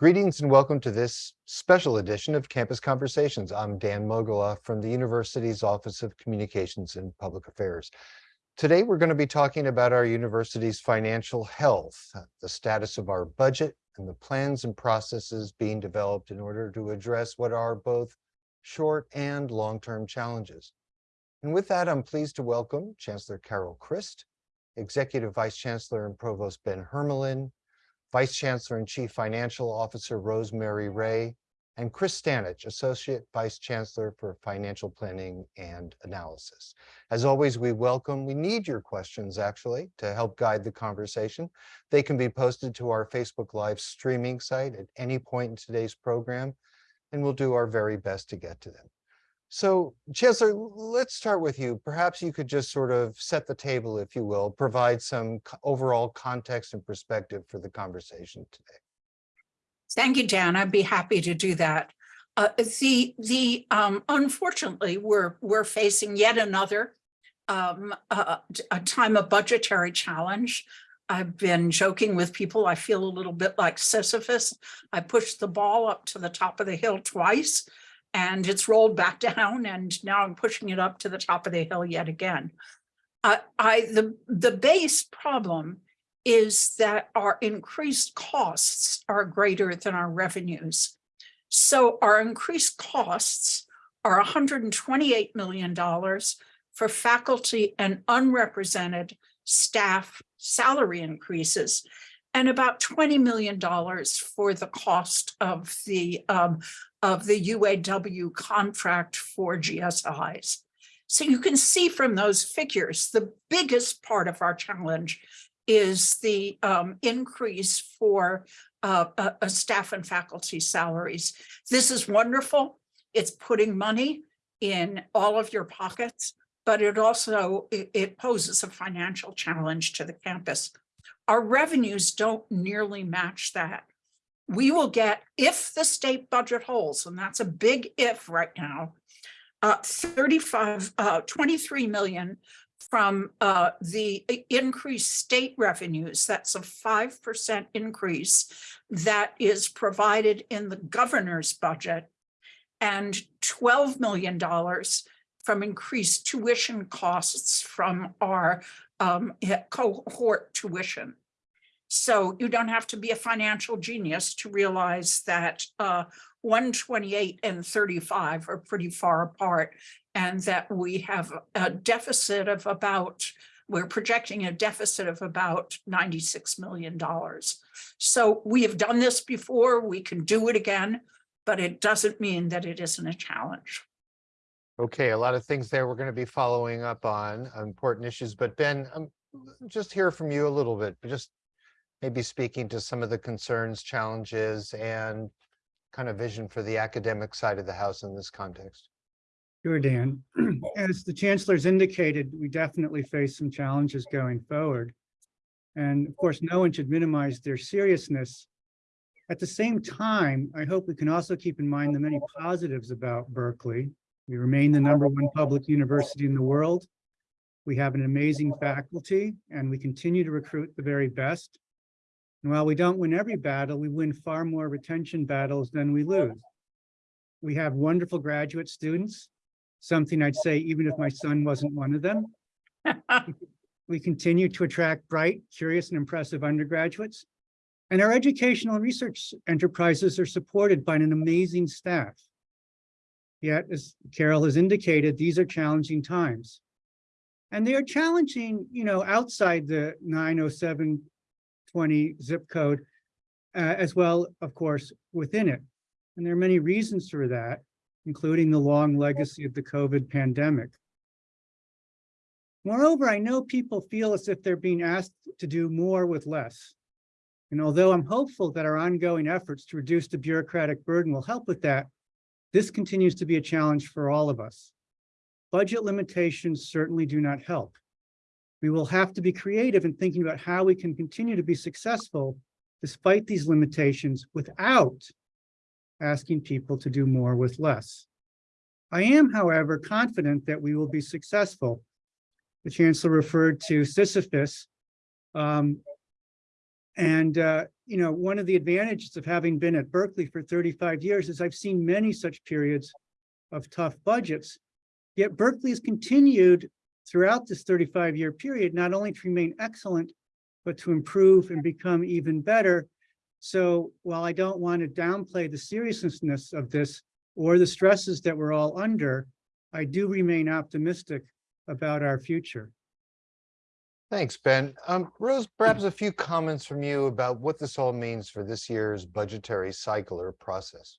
Greetings and welcome to this special edition of Campus Conversations. I'm Dan Mogulof from the university's Office of Communications and Public Affairs. Today, we're going to be talking about our university's financial health, uh, the status of our budget, and the plans and processes being developed in order to address what are both short and long-term challenges. And with that, I'm pleased to welcome Chancellor Carol Christ, Executive Vice Chancellor and Provost Ben Hermalin, Vice Chancellor and Chief Financial Officer Rosemarie Rae, and Chris Stanich, Associate Vice Chancellor for Financial Planning and Analysis. As always, we welcome, we need your questions actually to help guide the conversation. They can be posted to our Facebook Live streaming site at any point in today's program, and we'll do our very best to get to them. So Chancellor, let's start with you. Perhaps you could just sort of set the table, if you will, provide some overall context and perspective for the conversation today. Thank you, Dan. I'd be happy to do that. Uh, the the um, unfortunately, we're we're facing yet another um, uh, a time of budgetary challenge. I've been joking with people. I feel a little bit like Sisyphus. I pushed the ball up to the top of the hill twice and it's rolled back down and now I'm pushing it up to the top of the hill yet again. Uh, I the the base problem is that our increased costs are greater than our revenues. So our increased costs are $128 million for faculty and unrepresented staff salary increases and about $20 million for the cost of the um, of the UAW contract for GSIs. So you can see from those figures, the biggest part of our challenge is the um, increase for uh, staff and faculty salaries. This is wonderful. It's putting money in all of your pockets, but it also, it, it poses a financial challenge to the campus. Our revenues don't nearly match that we will get, if the state budget holds, and that's a big if right now, uh, 35, uh, 23 million from uh, the increased state revenues. That's a 5% increase that is provided in the governor's budget and $12 million from increased tuition costs from our um, cohort tuition. So you don't have to be a financial genius to realize that uh, 128 and 35 are pretty far apart and that we have a deficit of about, we're projecting a deficit of about $96 million. So we have done this before, we can do it again, but it doesn't mean that it isn't a challenge. Okay, a lot of things there we're going to be following up on important issues, but Ben, um, just hear from you a little bit, just maybe speaking to some of the concerns, challenges, and kind of vision for the academic side of the house in this context. Sure, Dan. As the chancellor's indicated, we definitely face some challenges going forward. And of course, no one should minimize their seriousness. At the same time, I hope we can also keep in mind the many positives about Berkeley. We remain the number one public university in the world. We have an amazing faculty and we continue to recruit the very best. And while we don't win every battle, we win far more retention battles than we lose. We have wonderful graduate students, something I'd say even if my son wasn't one of them. we continue to attract bright, curious, and impressive undergraduates. And our educational research enterprises are supported by an amazing staff. Yet, as Carol has indicated, these are challenging times. And they are challenging, you know, outside the 907 20 zip code, uh, as well, of course, within it. And there are many reasons for that, including the long legacy of the COVID pandemic. Moreover, I know people feel as if they're being asked to do more with less. And although I'm hopeful that our ongoing efforts to reduce the bureaucratic burden will help with that, this continues to be a challenge for all of us. Budget limitations certainly do not help. We will have to be creative in thinking about how we can continue to be successful despite these limitations without asking people to do more with less. I am, however, confident that we will be successful. The chancellor referred to Sisyphus. Um, and, uh, you know, one of the advantages of having been at Berkeley for thirty-five years is I've seen many such periods of tough budgets. Yet Berkeley has continued throughout this thirty-five year period, not only to remain excellent, but to improve and become even better. So while I don't want to downplay the seriousness of this or the stresses that we're all under, I do remain optimistic about our future. Thanks, Ben. Um, Rose, perhaps a few comments from you about what this all means for this year's budgetary cycle or process.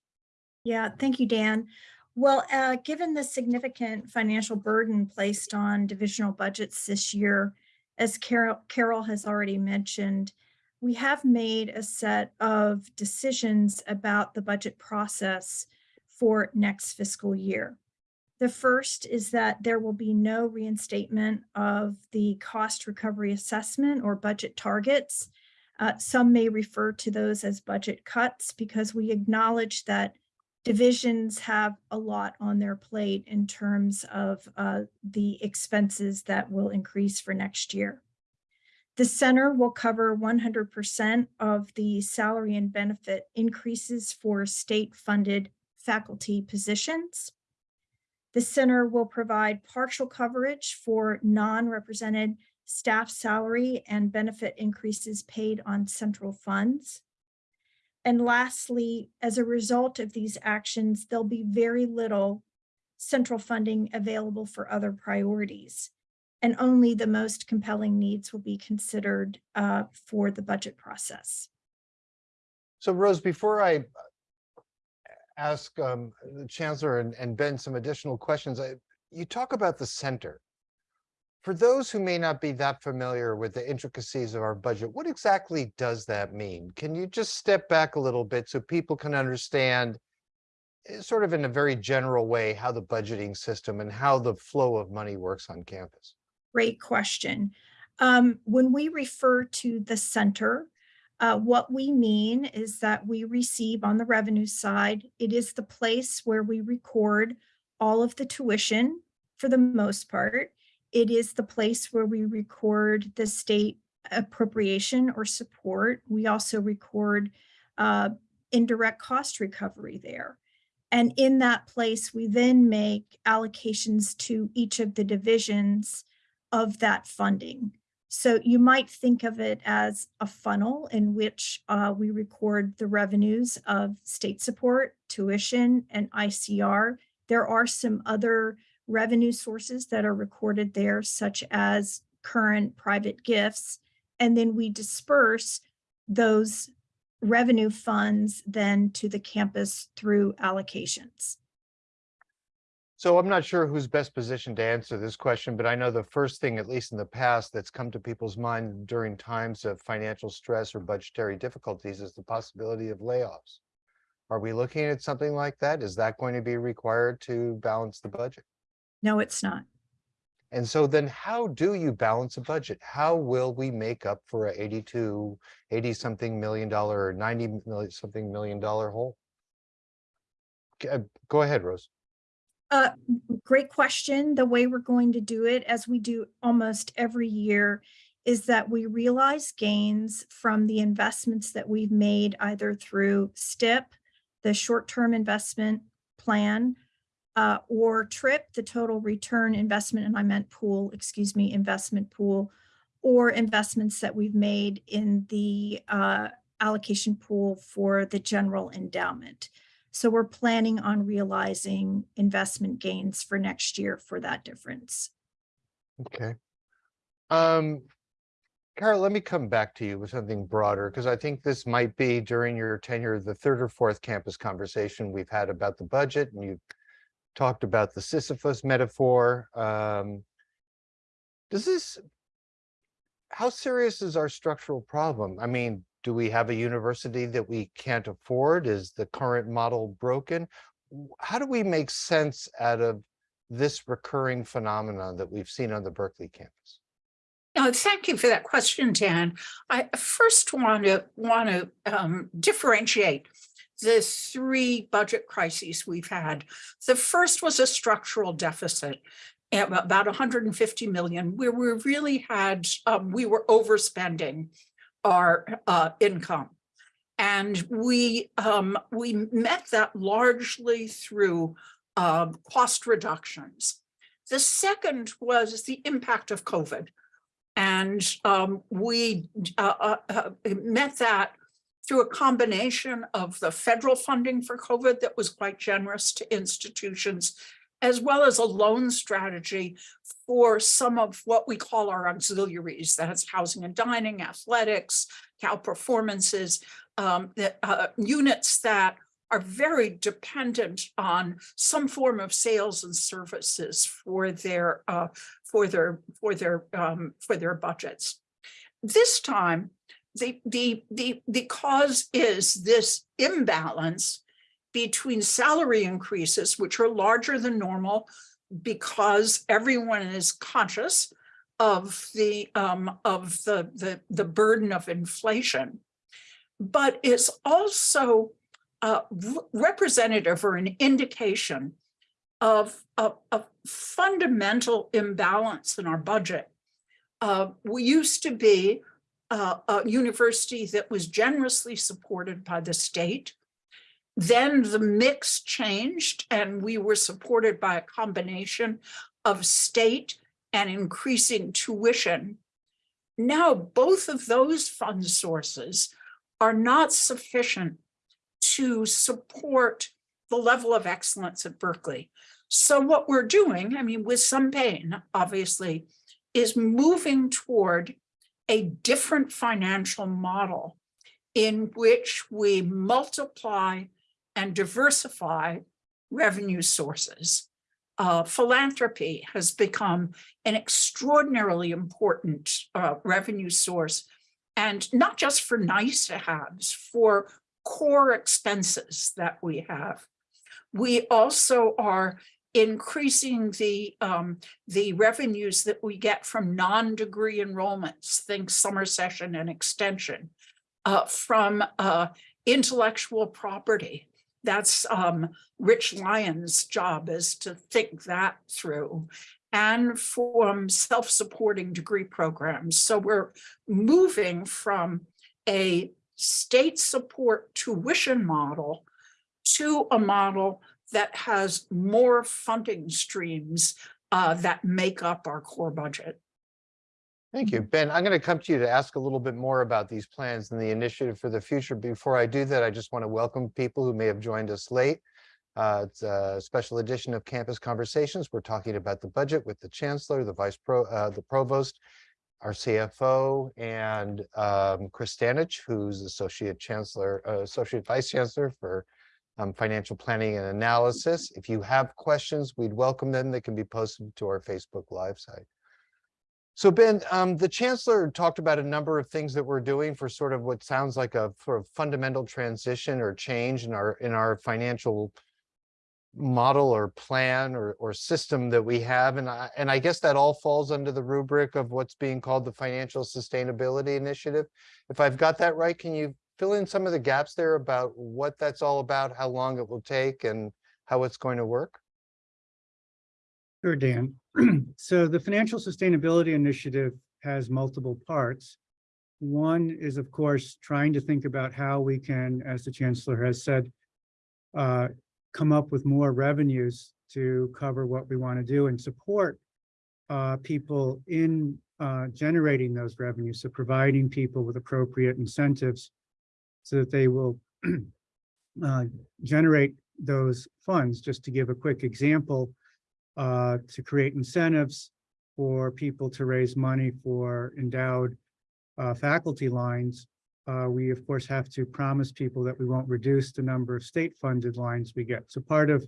Yeah, thank you, Dan. Well, uh, given the significant financial burden placed on divisional budgets this year, as Carol, Carol has already mentioned, we have made a set of decisions about the budget process for next fiscal year. The first is that there will be no reinstatement of the cost recovery assessment or budget targets. Uh, some may refer to those as budget cuts because we acknowledge that divisions have a lot on their plate in terms of uh, the expenses that will increase for next year. The center will cover 100% of the salary and benefit increases for state-funded faculty positions. The center will provide partial coverage for non-represented staff salary and benefit increases paid on central funds. And lastly, as a result of these actions, there'll be very little central funding available for other priorities. And only the most compelling needs will be considered uh, for the budget process. So Rose, before I ask um, the Chancellor and, and Ben some additional questions, I, you talk about the center. For those who may not be that familiar with the intricacies of our budget, what exactly does that mean? Can you just step back a little bit so people can understand eh, sort of in a very general way how the budgeting system and how the flow of money works on campus? Great question. Um, when we refer to the center, uh, what we mean is that we receive on the revenue side, it is the place where we record all of the tuition for the most part. It is the place where we record the state appropriation or support. We also record uh, indirect cost recovery there. And in that place, we then make allocations to each of the divisions of that funding. So you might think of it as a funnel in which uh, we record the revenues of state support, tuition, and ICR. There are some other revenue sources that are recorded there, such as current private gifts. And then we disperse those revenue funds then to the campus through allocations. So I'm not sure who's best positioned to answer this question, but I know the first thing, at least in the past, that's come to people's mind during times of financial stress or budgetary difficulties is the possibility of layoffs. Are we looking at something like that? Is that going to be required to balance the budget? No, it's not. And so then how do you balance a budget? How will we make up for a 82, 80 something million dollar or 90 million something million dollar hole? Uh, Go ahead, Rose. Uh, great question. The way we're going to do it, as we do almost every year, is that we realize gains from the investments that we've made either through STIP, the short-term investment plan, uh, or TRIP, the total return investment, and I meant pool, excuse me, investment pool, or investments that we've made in the uh, allocation pool for the general endowment. So we're planning on realizing investment gains for next year for that difference. Okay. Um, Carol, let me come back to you with something broader, because I think this might be during your tenure, the third or fourth campus conversation we've had about the budget, and you've talked about the Sisyphus metaphor. Um, does this, how serious is our structural problem? I mean, do we have a university that we can't afford? Is the current model broken? How do we make sense out of this recurring phenomenon that we've seen on the Berkeley campus? No, thank you for that question, Dan. I first want to want to um, differentiate the three budget crises we've had. The first was a structural deficit about 150 million, where we really had um, we were overspending our uh, income. And we, um, we met that largely through, um, cost reductions. The second was the impact of COVID. And, um, we, uh, uh, uh, met that through a combination of the federal funding for COVID that was quite generous to institutions, as well as a loan strategy for some of what we call our auxiliaries, that's housing and dining, athletics, Cal performances, um, that, uh, units that are very dependent on some form of sales and services for their, uh, for their, for their, um, for their budgets. This time, the, the, the, the cause is this imbalance between salary increases, which are larger than normal because everyone is conscious of the, um, of the, the, the burden of inflation. But it's also uh, representative or an indication of a, a fundamental imbalance in our budget. Uh, we used to be uh, a university that was generously supported by the state. Then the mix changed and we were supported by a combination of state and increasing tuition. Now, both of those fund sources are not sufficient to support the level of excellence at Berkeley. So what we're doing, I mean, with some pain, obviously, is moving toward a different financial model in which we multiply and diversify revenue sources. Uh, philanthropy has become an extraordinarily important uh, revenue source, and not just for nice to haves, for core expenses that we have. We also are increasing the um, the revenues that we get from non-degree enrollments, think summer session and extension, uh, from uh, intellectual property. That's um, Rich Lyons' job is to think that through and from self-supporting degree programs. So we're moving from a state support tuition model to a model that has more funding streams uh, that make up our core budget. Thank you. Ben, I'm going to come to you to ask a little bit more about these plans and the initiative for the future. Before I do that, I just want to welcome people who may have joined us late. Uh, It's a special edition of Campus Conversations. We're talking about the budget with the Chancellor, the Vice Pro, uh, the Provost, our CFO, and um, Chris Stanich, who's Associate Chancellor, uh, Associate Vice Chancellor for um, Financial Planning and Analysis. If you have questions, we'd welcome them. They can be posted to our Facebook Live site. So Ben, um, the Chancellor talked about a number of things that we're doing for sort of what sounds like a sort of fundamental transition or change in our, in our financial model or plan or, or system that we have. And I, and I guess that all falls under the rubric of what's being called the Financial Sustainability Initiative. If I've got that right, can you fill in some of the gaps there about what that's all about, how long it will take and how it's going to work? Sure, Dan. So the Financial Sustainability Initiative has multiple parts. One is, of course, trying to think about how we can, as the Chancellor has said, uh, come up with more revenues to cover what we want to do and support uh, people in uh, generating those revenues, so providing people with appropriate incentives so that they will uh, generate those funds. Just to give a quick example, uh, to create incentives for people to raise money for endowed uh, faculty lines. Uh, we, of course, have to promise people that we won't reduce the number of state-funded lines we get. So part of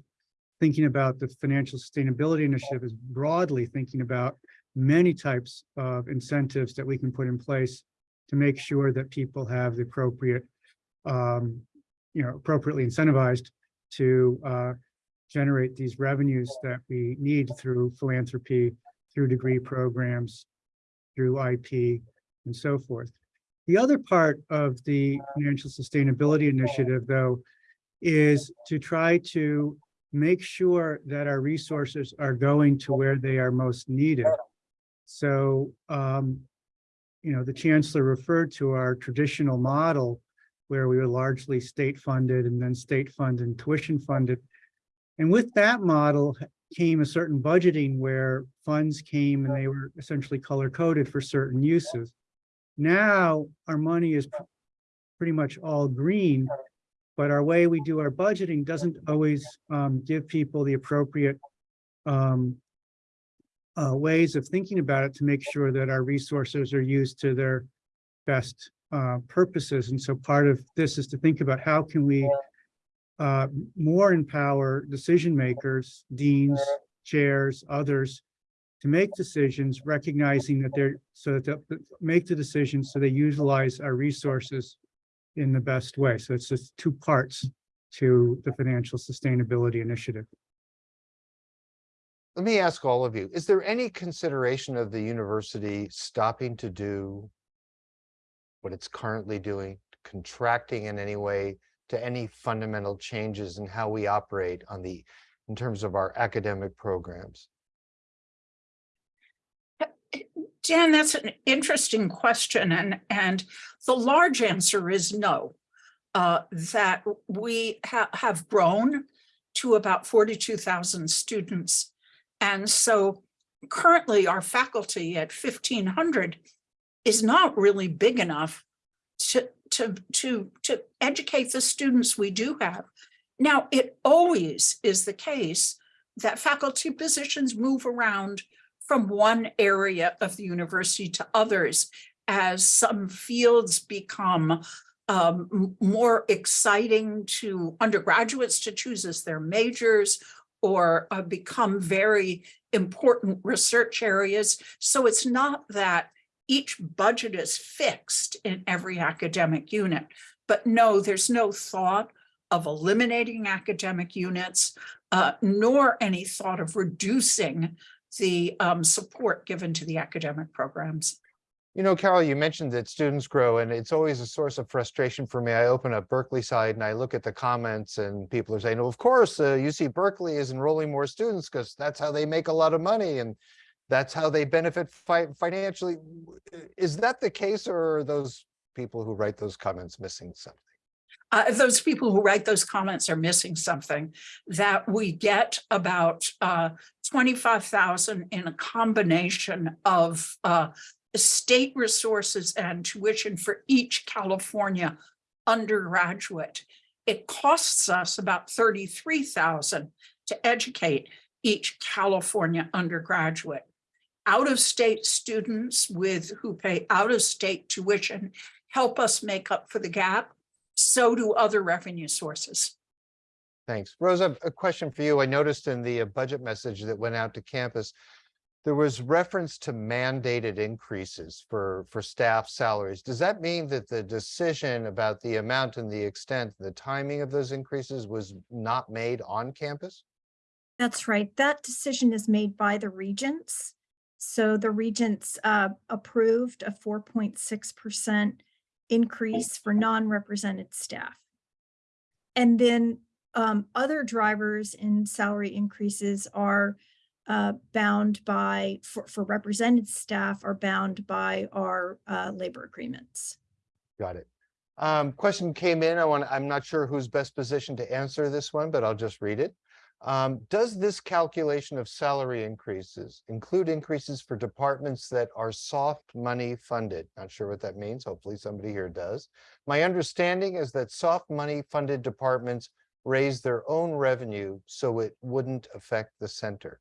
thinking about the Financial Sustainability Initiative is broadly thinking about many types of incentives that we can put in place to make sure that people have the appropriate, um, you know, appropriately incentivized to uh, generate these revenues that we need through philanthropy, through degree programs, through IP, and so forth. The other part of the Financial Sustainability Initiative, though, is to try to make sure that our resources are going to where they are most needed. So, um, you know, the Chancellor referred to our traditional model, where we were largely state funded and then state funded and tuition funded. And with that model came a certain budgeting where funds came and they were essentially color coded for certain uses. Now our money is pretty much all green, but our way we do our budgeting doesn't always um, give people the appropriate um, uh, ways of thinking about it to make sure that our resources are used to their best uh, purposes. And so part of this is to think about how can we uh, more empower decision makers, deans, chairs, others to make decisions, recognizing that they're, so that they'll make the decisions so they utilize our resources in the best way. So it's just two parts to the financial sustainability initiative. Let me ask all of you, is there any consideration of the university stopping to do what it's currently doing, contracting in any way to any fundamental changes in how we operate on the, in terms of our academic programs? Dan, that's an interesting question and, and the large answer is no. Uh, that we ha- have grown to about forty-two thousand students. And so currently our faculty at fifteen hundred is not really big enough to, to, to, to educate the students we do have. Now, it always is the case that faculty positions move around from one area of the university to others as some fields become um, more exciting to undergraduates to choose as their majors or uh, become very important research areas. So it's not that each budget is fixed in every academic unit. But no, there's no thought of eliminating academic units, uh, nor any thought of reducing the um, support given to the academic programs. You know, Carol, you mentioned that students grow and it's always a source of frustration for me. I open up Berkeleyside and I look at the comments and people are saying, well, of course, uh, UC Berkeley is enrolling more students because that's how they make a lot of money and that's how they benefit fi- financially. Is that the case or are those people who write those comments missing something? Uh, those people who write those comments are missing something that we get about uh, 25,000 in a combination of uh, state resources and tuition for each California undergraduate. It costs us about 33,000 to educate each California undergraduate. Out-of-state students with who pay out-of-state tuition help us make up for the gap so do other revenue sources. Thanks. Rosa, a question for you. I noticed in the uh, budget message that went out to campus, there was reference to mandated increases for, for staff salaries. Does that mean that the decision about the amount and the extent, the timing of those increases was not made on campus? That's right. That decision is made by the regents. So the regents uh, approved a four point six percent increase for non-represented staff. And then um, other drivers in salary increases are uh, bound by, for, for represented staff are bound by our uh, labor agreements. Got it. Um, question came in. I want, I'm not sure who's best positioned to answer this one, but I'll just read it. Um, does this calculation of salary increases include increases for departments that are soft money funded? Not sure what that means. Hopefully somebody here does. My understanding is that soft money funded departments raise their own revenue, so it wouldn't affect the center.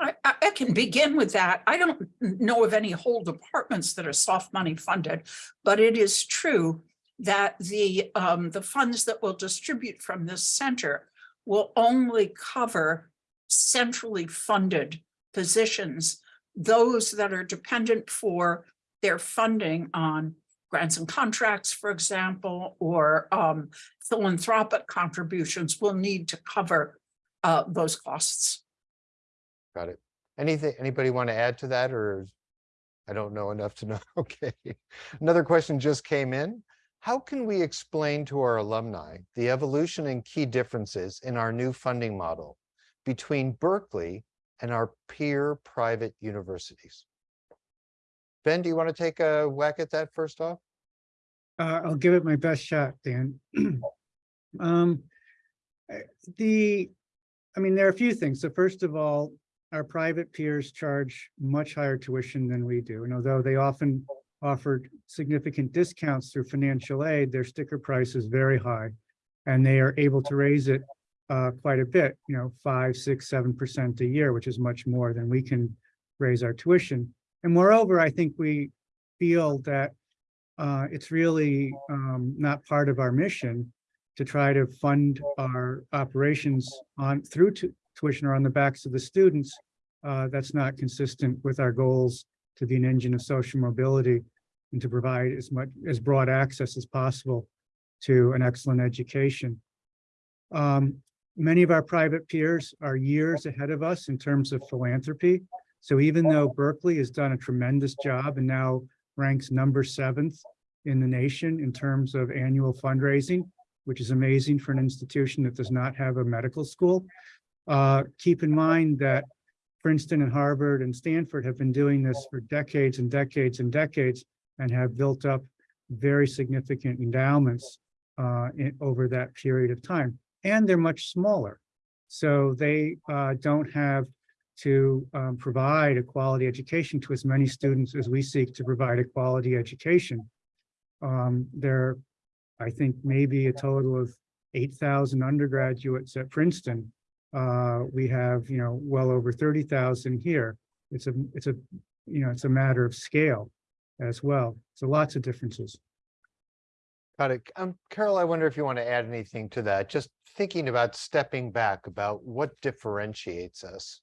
I, I can begin with that. I don't know of any whole departments that are soft money funded, but it is true that the, um, the funds that will distribute from this center will only cover centrally funded positions, those that are dependent for their funding on grants and contracts, for example, or um, philanthropic contributions will need to cover uh, those costs. Got it. Anything, anybody want to add to that or? I don't know enough to know. Okay. Another question just came in. How can we explain to our alumni the evolution and key differences in our new funding model between Berkeley and our peer private universities? Ben, do you want to take a whack at that first off? Uh, I'll give it my best shot, Dan. Um, eh, the, I mean, there are a few things. So first of all, our private peers charge much higher tuition than we do. And although they often offered significant discounts through financial aid, their sticker price is very high. And they are able to raise it uh, quite a bit, you know, five, six, seven percent a year, which is much more than we can raise our tuition. And moreover, I think we feel that uh, it's really um, not part of our mission to try to fund our operations on through tuition or on the backs of the students. Uh, that's not consistent with our goals to be an engine of social mobility and to provide as much as broad access as possible to an excellent education. Um, many of our private peers are years ahead of us in terms of philanthropy. So even though Berkeley has done a tremendous job and now ranks number seventh in the nation in terms of annual fundraising, which is amazing for an institution that does not have a medical school. Uh, keep in mind that Princeton and Harvard and Stanford have been doing this for decades and decades and decades and have built up very significant endowments uh, in, over that period of time. And they're much smaller. So they uh, don't have to um, provide a quality education to as many students as we seek to provide a quality education. Um, there, I think maybe a total of eight thousand undergraduates at Princeton. Uh, we have, you know, well over thirty thousand here. It's a, it's a, you know, it's a matter of scale as well. So lots of differences. Got it. Um, Carol, I wonder if you want to add anything to that, just thinking about stepping back about what differentiates us.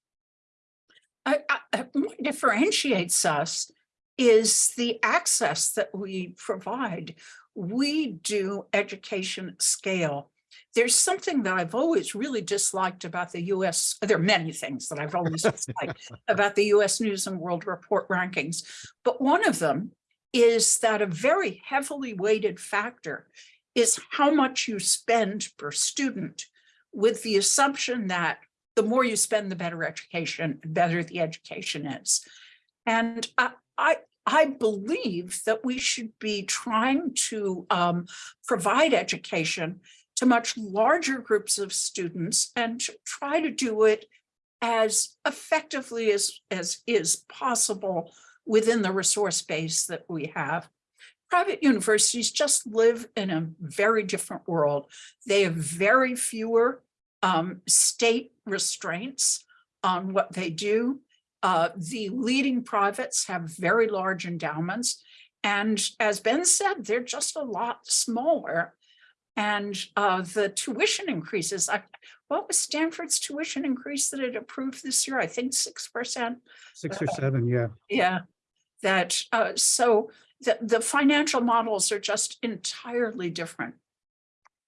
I, I, what differentiates us is the access that we provide. We do education scale. There's something that I've always really disliked about the US, there are many things that I've always disliked about the US News and World Report rankings, but one of them is that a very heavily weighted factor is how much you spend per student with the assumption that the more you spend, the better education, better the education is. And I, I, I believe that we should be trying to um, provide education to much larger groups of students and try to do it as effectively as, as is possible within the resource base that we have. Private universities just live in a very different world. They have very fewer um, state restraints on what they do. Uh, the leading privates have very large endowments. And as Ben said, they're just a lot smaller. And uh, the tuition increases, I, what was Stanford's tuition increase that it approved this year? I think 6%. Six or seven, yeah. Yeah, that, uh, so the, the financial models are just entirely different.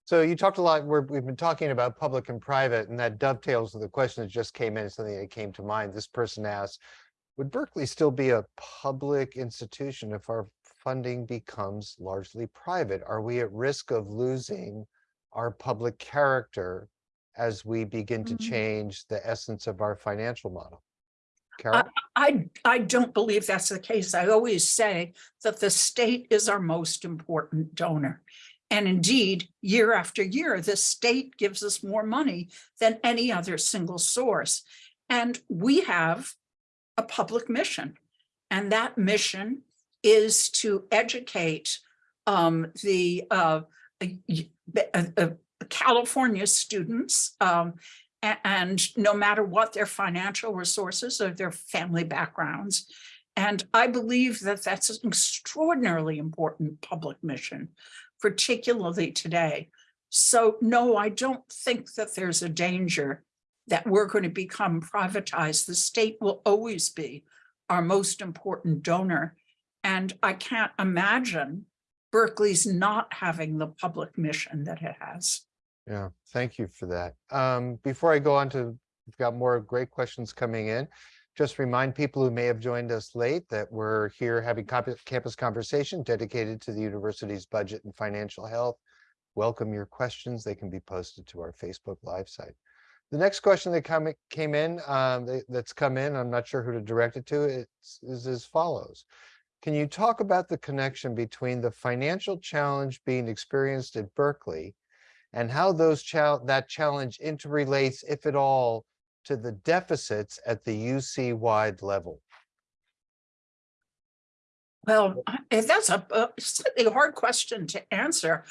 So you talked a lot, we're, we've been talking about public and private, and that dovetails with the question that just came in, something that came to mind. This person asked, would Berkeley still be a public institution if our funding becomes largely private? Are we at risk of losing our public character as we begin to Mhm. change the essence of our financial model? Carol? I, I don't believe that's the case. I always say that the state is our most important donor. And indeed, year after year, the state gives us more money than any other single source. And we have a public mission. And that mission is to educate um, the uh, uh, California students um, and no matter what their financial resources or their family backgrounds. And I believe that that's an extraordinarily important public mission, particularly today. So no, I don't think that there's a danger that we're going to become privatized. The state will always be our most important donor. And I can't imagine Berkeley's not having the public mission that it has. Yeah, thank you for that. Um, before I go on to, we've got more great questions coming in. Just remind people who may have joined us late that we're here having campus conversation dedicated to the university's budget and financial health. Welcome your questions. They can be posted to our Facebook Live site. The next question that come, came in, um, that's come in, I'm not sure who to direct it to, it's, is as follows. Can you talk about the connection between the financial challenge being experienced at Berkeley and how those that challenge interrelates, if at all, to the deficits at the UC-wide level? Well, that's a a slightly hard question to answer.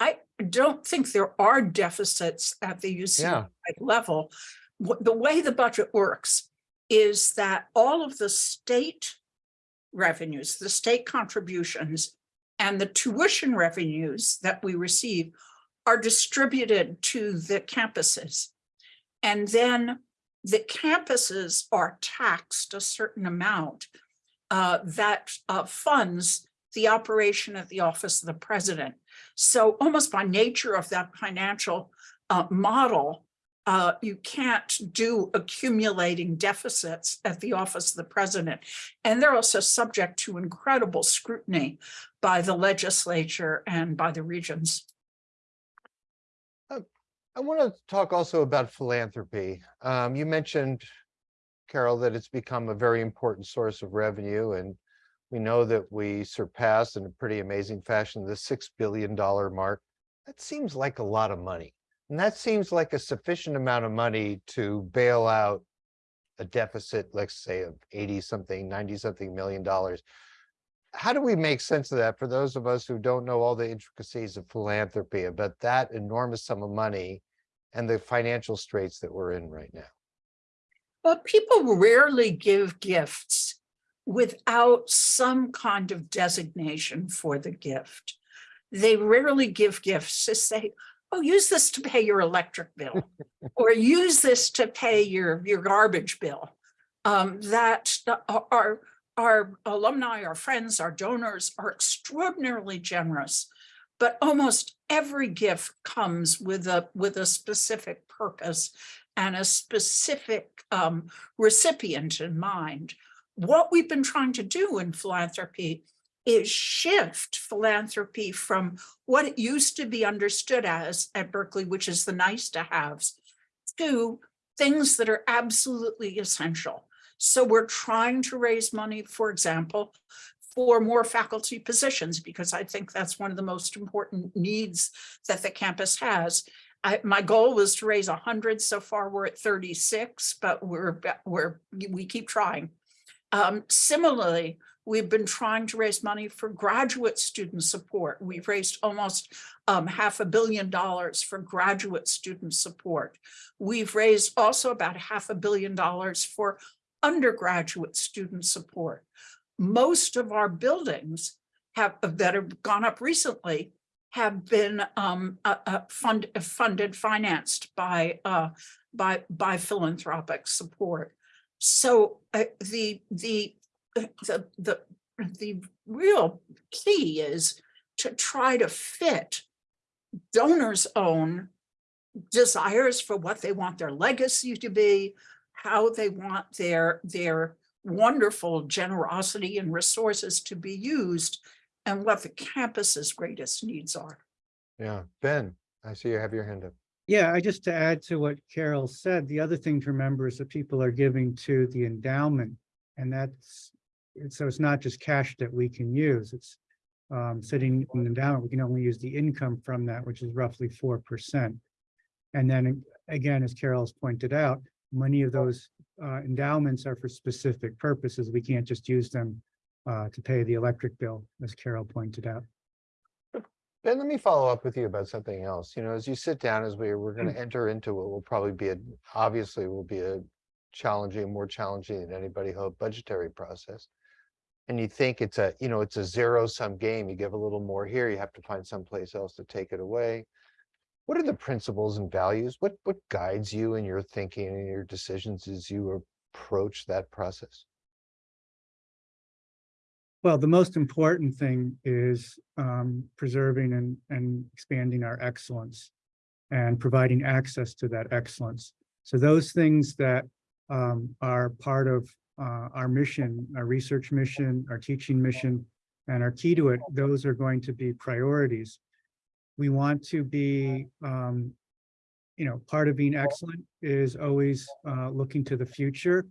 I don't think there are deficits at the UC Yeah. level. The way the budget works is that all of the state revenues, the state contributions, and the tuition revenues that we receive are distributed to the campuses. And then the campuses are taxed a certain amount uh, that uh, funds the operation of the office of the president. So almost by nature of that financial uh, model, uh, you can't do accumulating deficits at the office of the president. And they're also subject to incredible scrutiny by the legislature and by the regents. I want to talk also about philanthropy. Um, you mentioned, Carol, that it's become a very important source of revenue and we know that we surpassed in a pretty amazing fashion the six billion dollar mark. That seems like a lot of money. And that seems like a sufficient amount of money to bail out a deficit, let's say of 80 something, 90 something million dollars. How do we make sense of that for those of us who don't know all the intricacies of philanthropy about that enormous sum of money and the financial straits that we're in right now? But people rarely give gifts without some kind of designation for the gift. They rarely give gifts to say, oh, use this to pay your electric bill, or use this to pay your, your garbage bill. Um, that uh, our, our alumni, our friends, our donors are extraordinarily generous. But almost every gift comes with a, with a specific purpose and a specific um, recipient in mind. What we've been trying to do in philanthropy is shift philanthropy from what it used to be understood as at Berkeley, which is the nice to haves, to things that are absolutely essential. So we're trying to raise money, for example, for more faculty positions, because I think that's one of the most important needs that the campus has. I, my goal was to raise hundred, so far we're at thirty-six, but we're, we're, we keep trying. Um, similarly, we've been trying to raise money for graduate student support. We've raised almost um, half a billion dollars for graduate student support. We've raised also about half a billion dollars for undergraduate student support. Most of our buildings have, that have gone up recently have been um, uh, uh, fund, funded, financed by, uh, by, by philanthropic support. So uh, the, the, the, the, the real key is to try to fit donors' own desires for what they want their legacy to be, how they want their, their wonderful generosity and resources to be used, and what the campus's greatest needs are. Yeah, Ben, I see you have your hand up. Yeah, I just to add to what Carol said, the other thing to remember is that people are giving to the endowment. And that's, and so it's not just cash that we can use, it's um, sitting in the endowment, we can only use the income from that, which is roughly four percent. And then again, as Carol's pointed out, many of those uh, endowments are for specific purposes. We can't just use them uh, to pay the electric bill, as Carol pointed out. Ben, let me follow up with you about something else. You know, as you sit down, as we, we're going to enter into what will probably be a, obviously will be a challenging, more challenging than anybody hoped budgetary process. And you think it's a, you know, it's a zero sum game. You give a little more here, you have to find someplace else to take it away. What are the principles and values? What, what guides you in your thinking and your decisions as you approach that process? Well, the most important thing is um, preserving and, and expanding our excellence and providing access to that excellence. So those things that um, are part of uh, our mission, our research mission, our teaching mission, and our key to it, those are going to be priorities. We want to be, um, you know, part of being excellent is always uh, looking to the future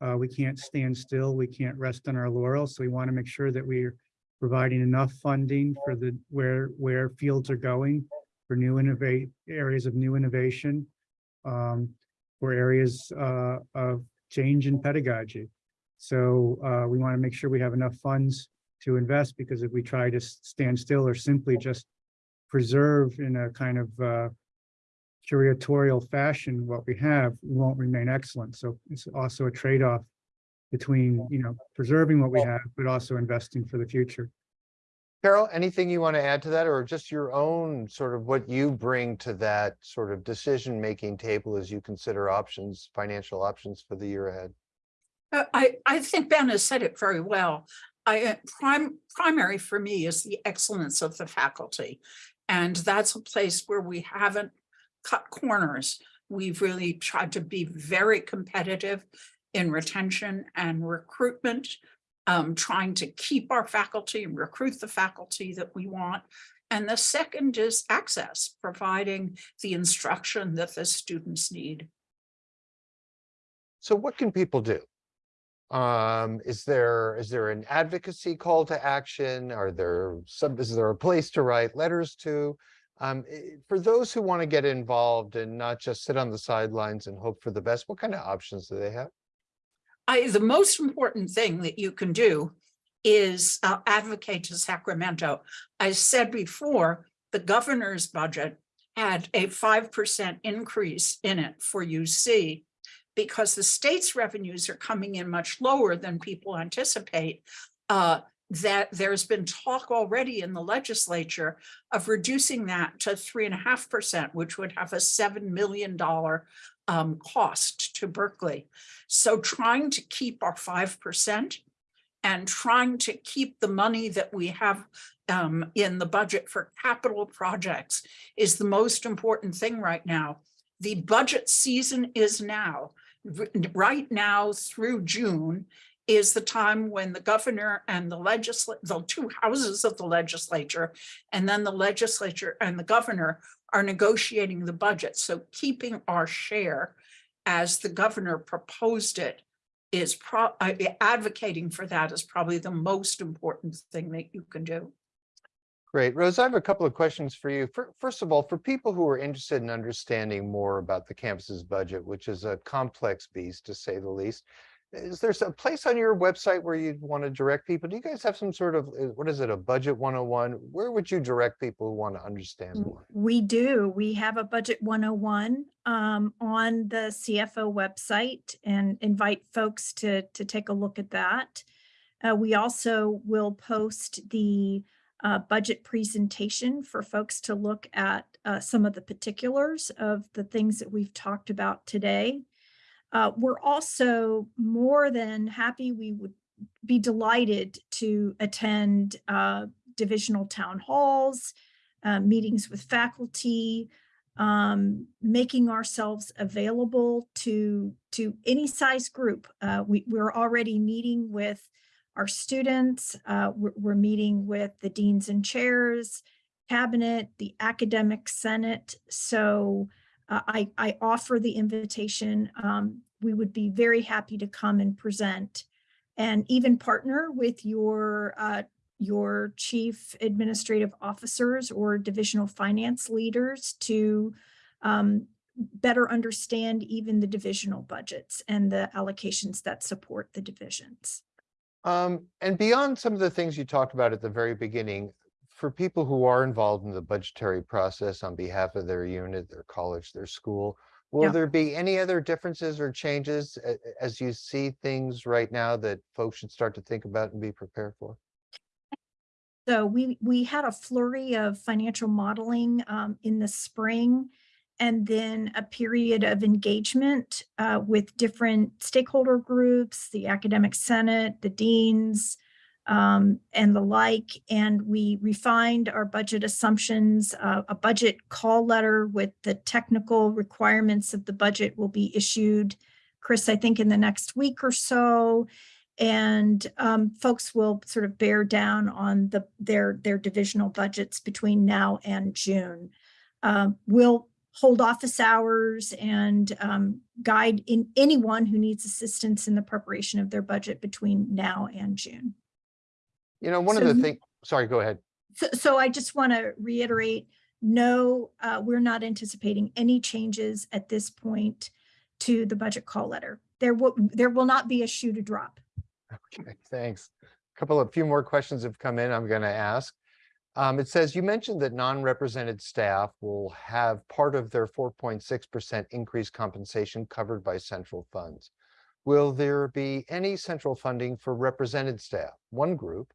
Uh, we can't stand still. We can't rest on our laurels. So we want to make sure that we're providing enough funding for the, where, where fields are going for new innovate, areas of new innovation, um, for areas, uh, of change in pedagogy. So, uh, we want to make sure we have enough funds to invest because if we try to stand still or simply just preserve in a kind of, uh, curatorial fashion what we have we won't remain excellent. So it's also a trade-off between, you know, preserving what we have, but also investing for the future. Carol, anything you want to add to that or just your own sort of what you bring to that sort of decision-making table as you consider options, financial options for the year ahead? Uh, I, I think Ben has said it very well. I, uh, prime, primary for me is the excellence of the faculty. And that's a place where we haven't cut corners. We've really tried to be very competitive in retention and recruitment, um, trying to keep our faculty and recruit the faculty that we want. And the second is access, providing the instruction that the students need. So what can people do? Um, is there, is there an advocacy call to action? Are there some, is there a place to write letters to? Um, eh, for those who want to get involved and not just sit on the sidelines and hope for the best, what kind of options do they have? I, the most important thing that you can do is uh, advocate to Sacramento. I said before, the governor's budget had a five percent increase in it for UC because the state's revenues are coming in much lower than people anticipate. uh, that there's been talk already in the legislature of reducing that to three and a half percent, which would have a seven million dollar um, cost to Berkeley. So trying to keep our five percent and trying to keep the money that we have um, in the budget for capital projects is the most important thing right now. The budget season is now. Right now through June is the time when the governor and the legislature, the two houses of the legislature, and then the legislature and the governor are negotiating the budget. So keeping our share as the governor proposed it is pro, uh, advocating for that is probably the most important thing that you can do. Great. Rose, I have a couple of questions for you. Fir- First of all, for people who are interested in understanding more about the campus's budget, which is a complex beast to say the least, is there a place on your website where you'd want to direct people? Do you guys have some sort of, uh, what is it, a budget 101? Where would you direct people who want to understand more? We do. We have a budget 101 um, on the CFO website and invite folks to, to take a look at that. Uh, we also will post the uh, budget presentation for folks to look at uh, some of the particulars of the things that we've talked about today. Uh, we're also more than happy. We would be delighted to attend uh, divisional town halls, uh, meetings with faculty, um, making ourselves available to to any size group. Uh, we, we're already meeting with our students. Uh, we're, we're meeting with the deans and chairs, cabinet, the academic senate. So uh, I, I offer the invitation. Um, we would be very happy to come and present and even partner with your uh, your chief administrative officers or divisional finance leaders to um, better understand even the divisional budgets and the allocations that support the divisions. Um, and beyond some of the things you talked about at the very beginning, for people who are involved in the budgetary process on behalf of their unit, their college, their school, will Yeah. there be any other differences or changes a- a- as you see things right now that folks should start to think about and be prepared for? So we, we had a flurry of financial modeling um, in the spring and then a period of engagement uh, with different stakeholder groups, the academic senate, the deans, um, and the like. And we refined our budget assumptions. Uh, a budget call letter with the technical requirements of the budget will be issued, Chris, I think in the next week or so and um, folks will sort of bear down on the their their divisional budgets between now and June. Um, we'll hold office hours and um, guide in anyone who needs assistance in the preparation of their budget between now and June. You know, one of the things, sorry, go ahead. So, so I just want to reiterate, no, uh, we're not anticipating any changes at this point to the budget call letter. There will, there will not be a shoe to drop. Okay, thanks. A Couple of few more questions have come in, I'm gonna ask. Um, it says, you mentioned that non-represented staff will have part of their four point six percent increased compensation covered by central funds. Will there be any central funding for represented staff? One group,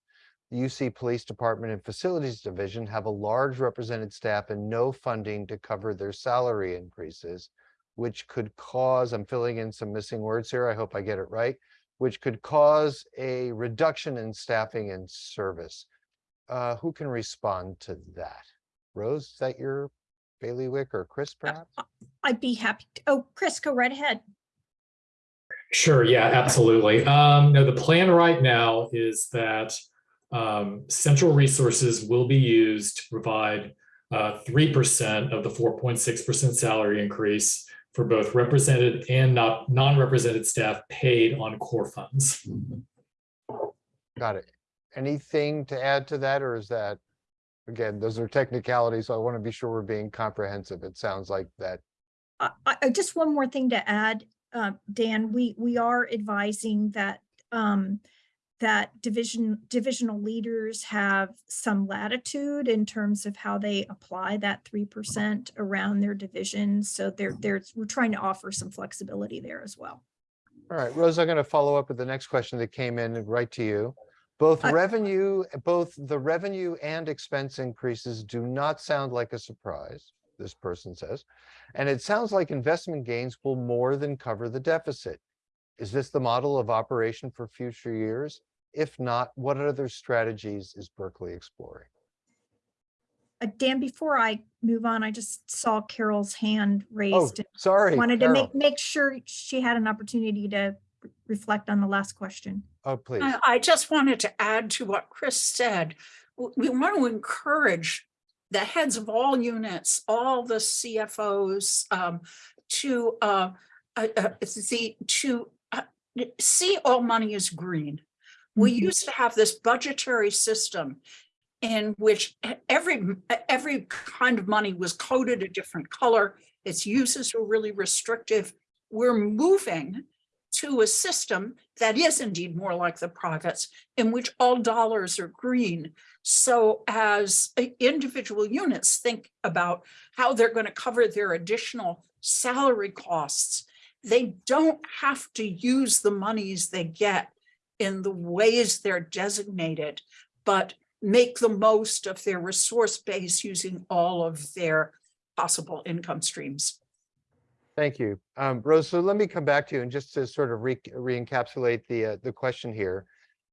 the UC Police Department and Facilities Division have a large represented staff and no funding to cover their salary increases, which could cause, I'm filling in some missing words here, I hope I get it right, which could cause a reduction in staffing and service. Uh, who can respond to that? Rose, is that your bailiwick or Chris perhaps? I'd be happy. to- Oh, Chris, go right ahead. Sure, yeah, absolutely. Um, no, the plan right now is that um, central resources will be used to provide uh, three percent of the four point six percent salary increase for both represented and not non-represented staff paid on core funds. Got it. Anything to add to that, or is that? Again, those are technicalities, so I want to be sure we're being comprehensive. It sounds like that. I, I, I- just one more thing to add, uh, Dan, we, we are advising that, um, that division, divisional leaders have some latitude in terms of how they apply that three percent around their divisions. So there, there's, we're trying to offer some flexibility there as well. All right, Rose, I'm going to follow up with the next question that came in right to you. Both I- revenue, both the revenue and expense increases do not sound like a surprise, this person says. And it sounds like investment gains will more than cover the deficit. Is this the model of operation for future years? If not, what other strategies is Berkeley exploring? Uh, Dan, before I move on, I just saw Carol's hand Oh, raised. and sorry. Wanted to make, make sure she had an opportunity to reflect on the last question. Oh, please. I, I just wanted to add to what Chris said. We want to encourage the heads of all units, all the CFOs, um, to, uh, uh, uh, see, to, uh, see all money as green. We Mhm. used to have this budgetary system in which every, every kind of money was coded a different color. Its uses were really restrictive. We're moving to a system that is indeed more like the privates, in which all dollars are green. So as individual units think about how they're going to cover their additional salary costs, they don't have to use the monies they get in the ways they're designated, but make the most of their resource base using all of their possible income streams. Thank you. Um, Rose, so let me come back to you and just to sort of re- re-encapsulate the, uh, the question here.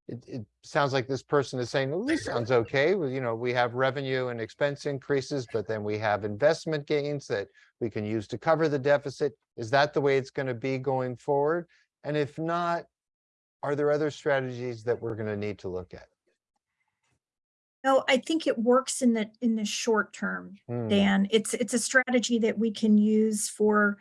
It, it sounds like this person is saying, well, this sounds okay. Well, you know, we have revenue and expense increases, but then we have investment gains that we can use to cover the deficit. Is that the way it's going to be going forward? And if not, are there other strategies that we're going to need to look at? No, I think it works in the, in the short term. Hmm, Dan. It's, it's a strategy that we can use for,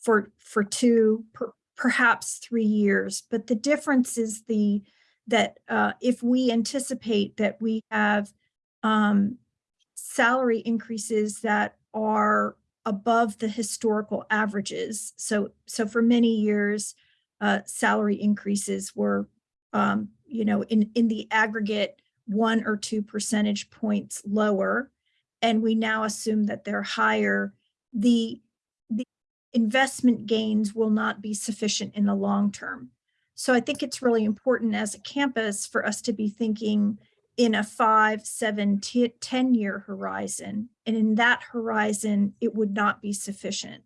for, for two, per- perhaps three years. But the difference is the, that uh, if we anticipate that we have um, salary increases that are above the historical averages. So, so for many years, uh, salary increases were, um, you know, in, in the aggregate, one or two percentage points lower and we now assume that they're higher, the, the investment gains will not be sufficient in the long term. So I think it's really important as a campus for us to be thinking in a five, seven, 10 year horizon. And in that horizon, it would not be sufficient,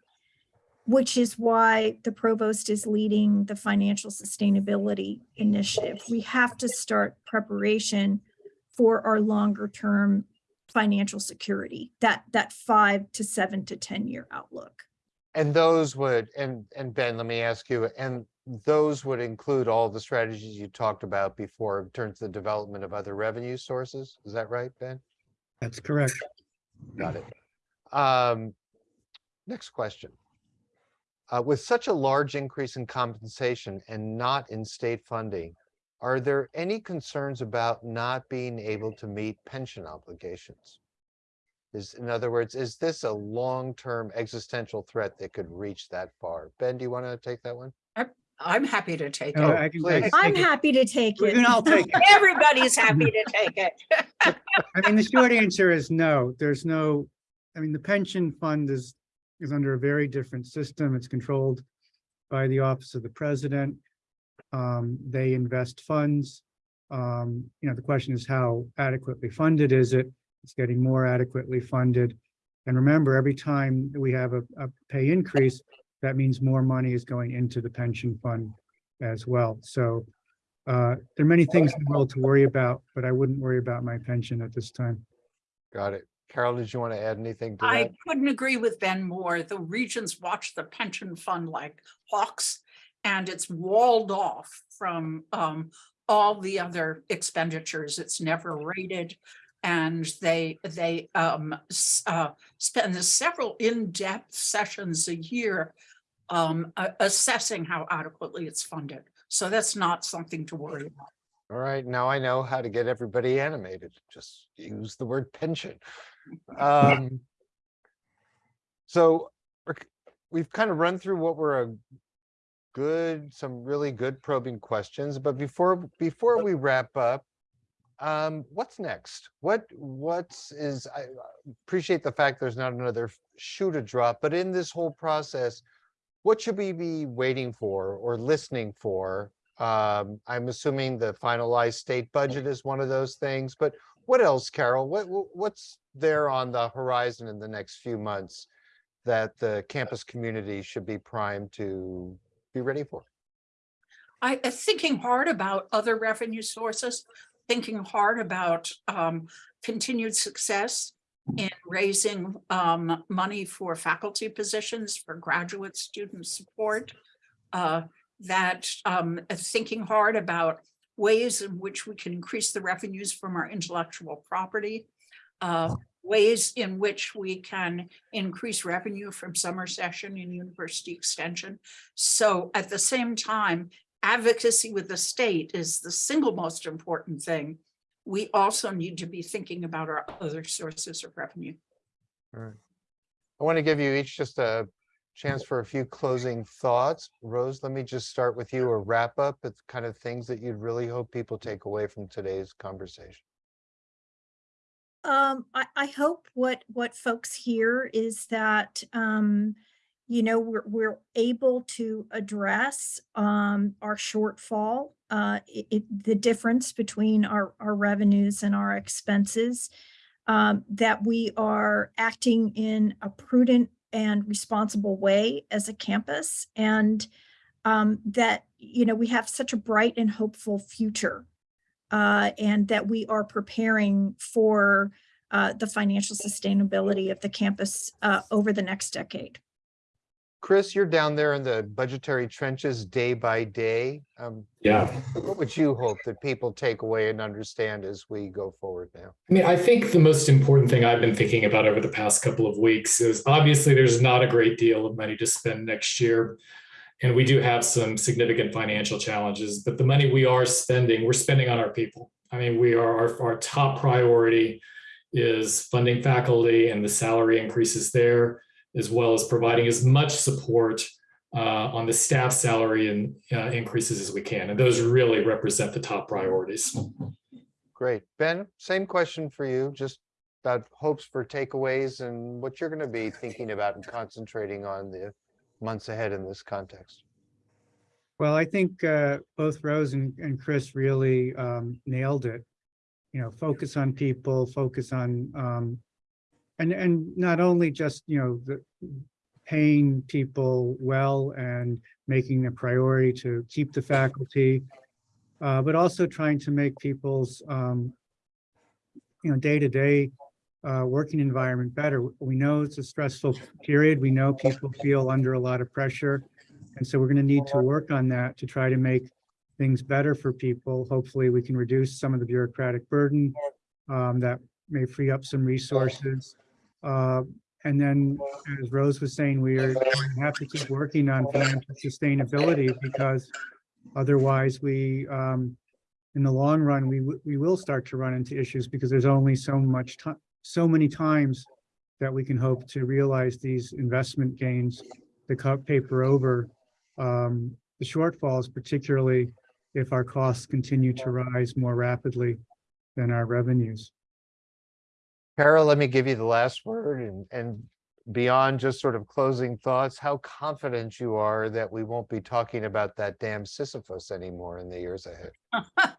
which is why the provost is leading the financial sustainability initiative. We have to start preparation for our longer term financial security, that, that five to seven to 10 year outlook. And those would, and, and Ben, let me ask you, and those would include all the strategies you talked about before in terms of the development of other revenue sources. Is that right, Ben? That's correct. Got it. Um, Next question. Uh, with such a large increase in compensation and not in state funding, are there any concerns about not being able to meet pension obligations? Is, in other words, is this a long-term existential threat that could reach that far? Ben, do you want to take that one? I'm happy to take No, it. I can- I please. can I'm take it. happy to take it. can all take it. Everybody's happy to take it. I mean, the short answer is no, there's no, I mean, the pension fund is, is under a very different system. It's controlled by the Office of the President. Um, they invest funds. Um, you know, the question is how adequately funded is it? It's getting more adequately funded. And remember, every time we have a, a pay increase, that means more money is going into the pension fund as well. So uh, there are many things in the world to worry about, but I wouldn't worry about my pension at this time. Got it. Carol, did you want to add anything to I that? couldn't agree with Ben more. The regents watch the pension fund like hawks. And it's walled off from um all the other expenditures. It's never raided. And they they um uh spend several in-depth sessions a year um assessing how adequately it's funded. So that's not something to worry about. All right, now I know how to get everybody animated. Just use the word pension. Um, So we've kind of run through what were a good, some really good probing questions, but before, before we wrap up, um, what's next? What, what's is, I appreciate the fact there's not another shoe to drop, but in this whole process, what should we be waiting for or listening for? Um, I'm assuming the finalized state budget is one of those things, but what else, Carol? What, what- what's there on the horizon in the next few months that the campus community should be primed to be ready for? I, uh, thinking hard about other revenue sources, thinking hard about um, continued success in raising um, money for faculty positions, for graduate student support. uh, That um, uh, thinking hard about ways in which we can increase the revenues from our intellectual property. uh, Ways in which we can increase revenue from summer session and university extension. So at the same time, advocacy with the state is the single most important thing. We also need to be thinking about our other sources of revenue. I want to give you each just a chance for a few closing thoughts. Rose, let me just start with you, a wrap up, it's kind of things that you'd really hope people take away from today's conversation. Um, I, I hope what, what folks hear is that, um, you know, we're, we're able to address, um, our shortfall, uh, it, it- the difference between our, our revenues and our expenses. Um, that we are acting in a prudent and responsible way as a campus and, um, that, you know, we have such a bright and hopeful future uh, and that we are preparing for uh, the financial sustainability of the campus uh, over the next decade. Chris, you're down there in the budgetary trenches day by day. Um, Yeah. What would you hope that people take away and understand as we go forward now? I mean, I think the most important thing I've been thinking about over the past couple of weeks is obviously there's not a great deal of money to spend next year. And we do have some significant financial challenges, but the money we are spending, we're spending on our people. I mean, we are, our, our top priority is funding faculty and the salary increases there, as well as providing as much support uh, on the staff salary and uh, increases as we can. And those really represent the top priorities. Great. Ben, same question for you, just about hopes for takeaways and what you're going to be thinking about and concentrating on the months ahead in this context. Well, I think uh, both Rose and, and Chris really um, nailed it. You know, focus on people, focus on, um, and, and not only just, you know, the paying people well and making a priority to keep the faculty, uh, but also trying to make people's, um, you know, day-to-day uh, working environment better. We know it's a stressful period. We know people feel under a lot of pressure. And so we're going to need to work on that to try to make things better for people. Hopefully, we can reduce some of the bureaucratic burden um, that may free up some resources. Uh, And then, as Rose was saying, we are going to have to keep working on financial sustainability because otherwise we, um, in the long run, we, we will start to run into issues because there's only so much time, so many times that we can hope to realize these investment gains to cut paper over um, the shortfalls, particularly if our costs continue to rise more rapidly than our revenues. Carol, let me give you the last word and, and beyond just sort of closing thoughts, how confident you are that we won't be talking about that damn Sisyphus anymore in the years ahead.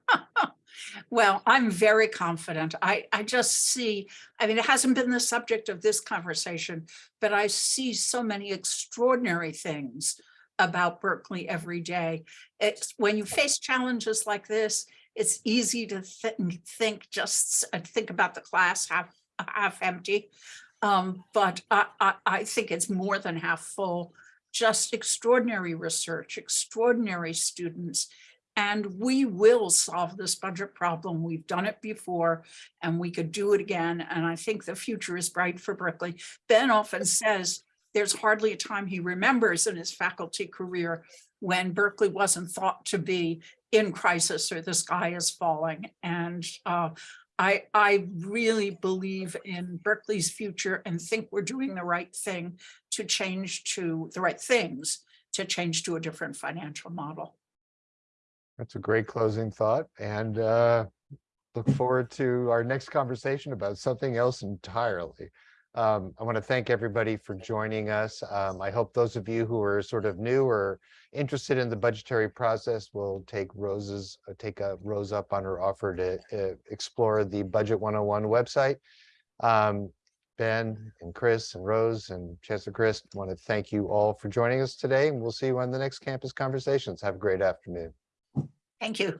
Well, I'm very confident. I, I just see, I mean, it hasn't been the subject of this conversation, but I see so many extraordinary things about Berkeley every day. It's when you face challenges like this, it's easy to think, think just uh, think about the class half, half empty. Um, but I, I, I think it's more than half full. Just extraordinary research, extraordinary students, and we will solve this budget problem. We've done it before and we could do it again. And I think the future is bright for Berkeley. Ben often says there's hardly a time he remembers in his faculty career when Berkeley wasn't thought to be in crisis or the sky is falling. And uh, I, I really believe in Berkeley's future and think we're doing the right thing to change to the right things to change to a different financial model. That's a great closing thought and uh, look forward to our next conversation about something else entirely. Um, I want to thank everybody for joining us. Um, I hope those of you who are sort of new or interested in the budgetary process will take Rose's, uh, take a Rose up on her offer to uh, explore the Budget 101 website. Um, Ben and Chris and Rose and Chancellor Christ, want to thank you all for joining us today and we'll see you on the next campus conversations. Have a great afternoon. Thank you.